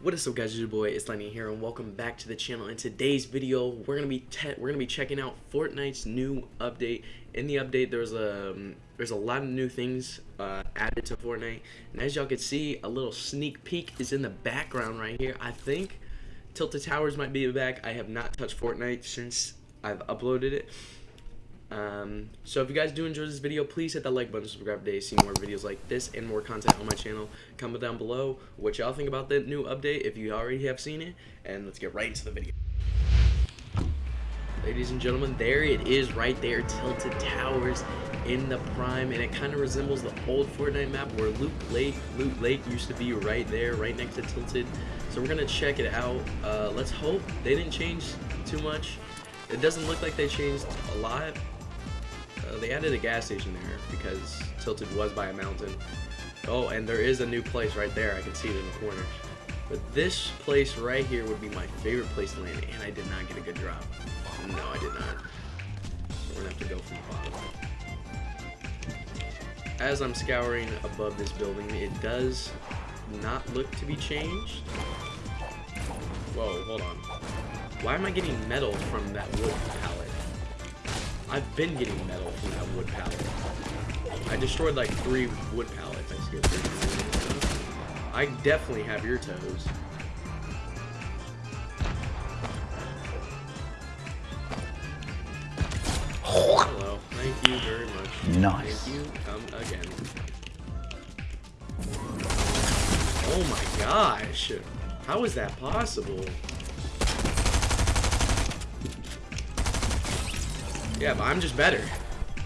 What is up guys, it's your boy, it's Lightning here and welcome back to the channel. In today's video, we're gonna be we're gonna be checking out Fortnite's new update. In the update there's a um, there's a lot of new things uh, added to Fortnite. And as y'all can see, a little sneak peek is in the background right here. I think Tilted Towers might be back. I have not touched Fortnite since I've uploaded it. Um, so if you guys do enjoy this video, please hit that like button, subscribe today, see more videos like this and more content on my channel. Comment down below what y'all think about the new update if you already have seen it, and let's get right into the video. Ladies and gentlemen, there it is right there, Tilted Towers in the prime, and it kind of resembles the old Fortnite map where Loot Lake, Loot Lake used to be right there, right next to Tilted. So we're gonna check it out. Uh, let's hope they didn't change too much. It doesn't look like they changed a lot, uh, they added a gas station there because Tilted was by a mountain. Oh, and there is a new place right there. I can see it in the corner. But this place right here would be my favorite place to land, and I did not get a good drop. No, I did not. We're gonna have to go from the bottom. As I'm scouring above this building, it does not look to be changed. Whoa, hold on. Why am I getting metal from that wood pallet? I've been getting metal from that wood pallet. I destroyed like three wood pallets. I skipped. I definitely have your toes. Hello. Thank you very much. Nice. Thank you. Come again. Oh my gosh. How is that possible? Yeah, but I'm just better.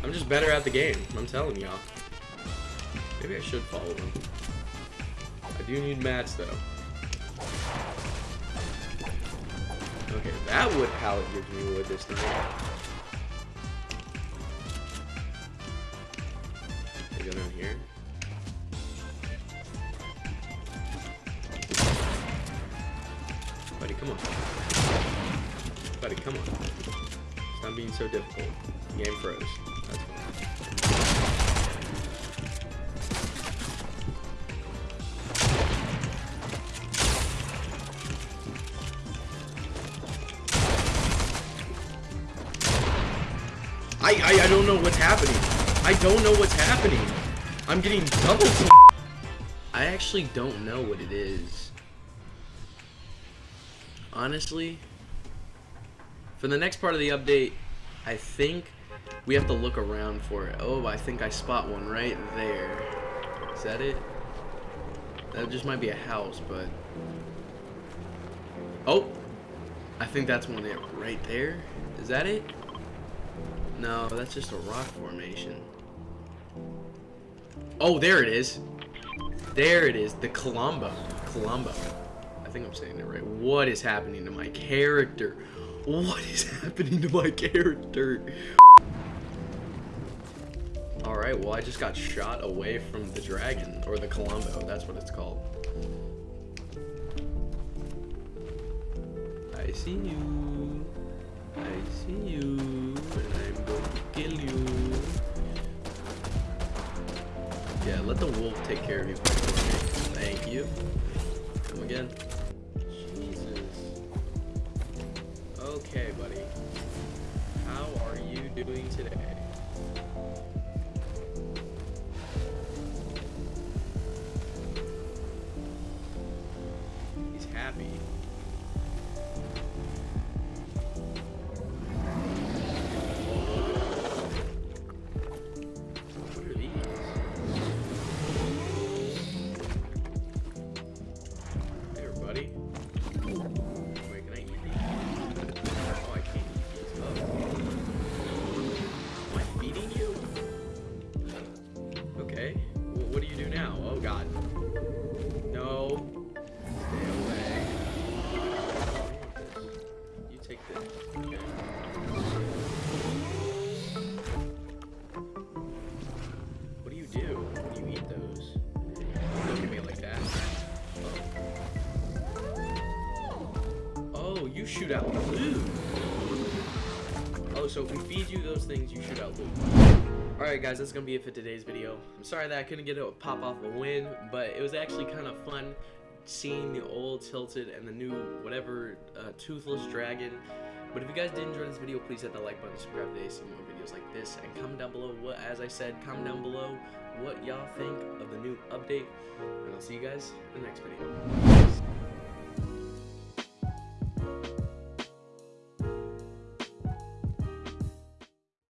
I'm just better at the game. I'm telling y'all. Maybe I should follow him. I do need mats, though. Okay, that wood pallet gives me wood this time. I go down here? Buddy, come on. Buddy, come on. Stop being so difficult. Game froze. That's. I, I I don't know what's happening. I don't know what's happening. I'm getting double. I actually don't know what it is. Honestly, for the next part of the update, I think we have to look around for it. Oh, I think I spot one right there. Is that it? That just might be a house, but... Oh! I think that's one it right there. Is that it? No, that's just a rock formation. Oh, there it is. There it is. The Klombo. Klombo. I think I'm saying it right. What is happening to my character? What is happening to my character? Alright, well I just got shot away from the dragon, or the Klombo, that's what it's called. I see you. I see you. And I'm going to kill you. Yeah, let the wolf take care of you. Thank you. Come again. Okay, buddy. How are you doing today? You shoot out. Oh, so if we feed you those things, you shoot out. Alright guys, that's gonna be it for today's video. I'm sorry that I couldn't get a pop off a win, but it was actually kind of fun seeing the old Tilted and the new whatever uh, Toothless Dragon. But if you guys did enjoy this video, please hit the like button, subscribe today, see more videos like this, and comment down below what, as I said, comment down below what y'all think of the new update, and I'll see you guys in the next video.